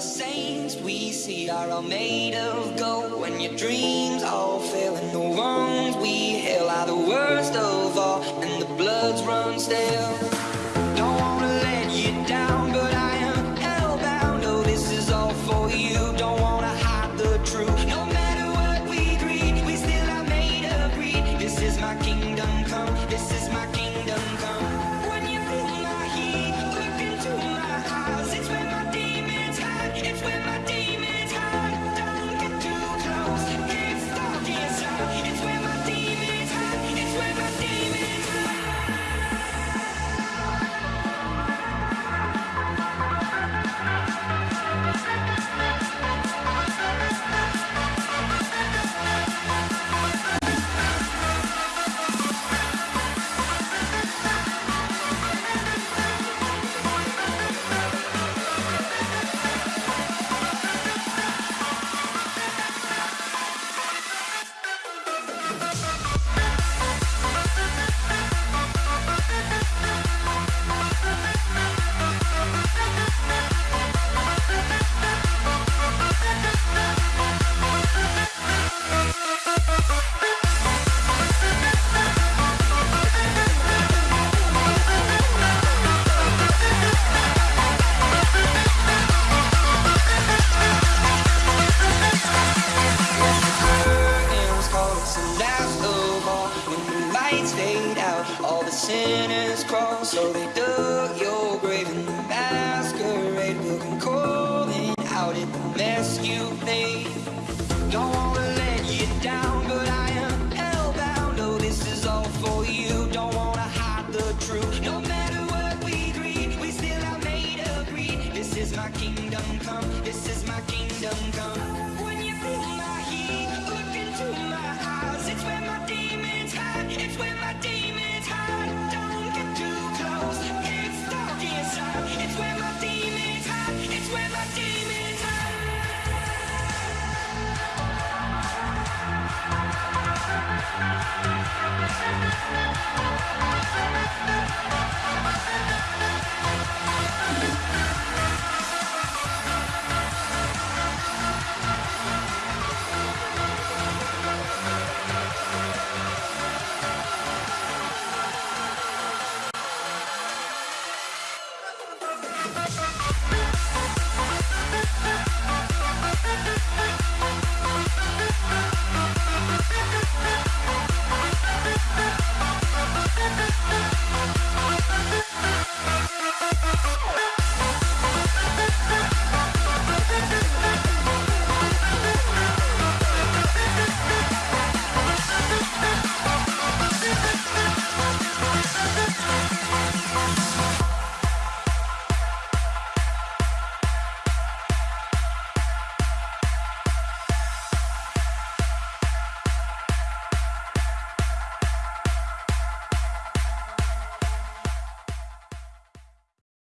the saints we see are all made of gold. When your dreams all fail and the wrongs we hail are the worst of all, and the bloods run stale. When the lights fade out, all the sinners crawl. So they dug your grave in the masquerade, looking calling out at the mess you made. Don't wanna let you down, but I am hellbound. Oh, this is all for you. Don't wanna hide the truth. No matter